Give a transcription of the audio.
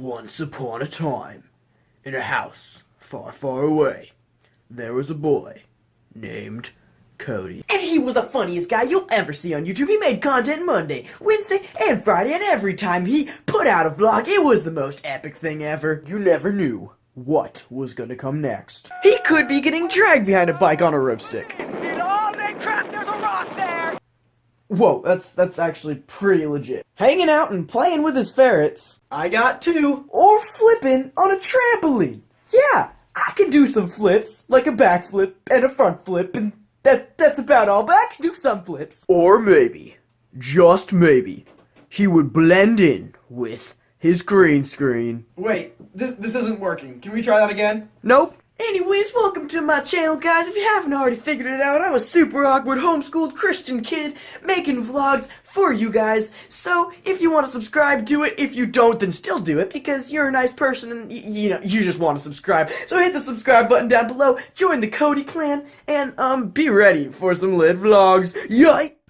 Once upon a time, in a house far, far away, there was a boy named Cody. And he was the funniest guy you'll ever see on YouTube. He made content Monday, Wednesday, and Friday, and every time he put out a vlog, it was the most epic thing ever. You never knew what was gonna come next. He could be getting dragged behind a bike on a rope stick. Whoa, that's that's actually pretty legit. Hanging out and playing with his ferrets. I got two. Or flipping on a trampoline. Yeah, I can do some flips, like a backflip and a front flip, and that that's about all, but I can do some flips. Or maybe, just maybe, he would blend in with his green screen. Wait, this this isn't working. Can we try that again? Nope. Anyways, welcome to my channel, guys. If you haven't already figured it out, I'm a super awkward homeschooled Christian kid making vlogs for you guys. So, if you want to subscribe, do it. If you don't, then still do it because you're a nice person and, you know, you just want to subscribe. So hit the subscribe button down below, join the Cody clan, and, um, be ready for some lit vlogs. Yike!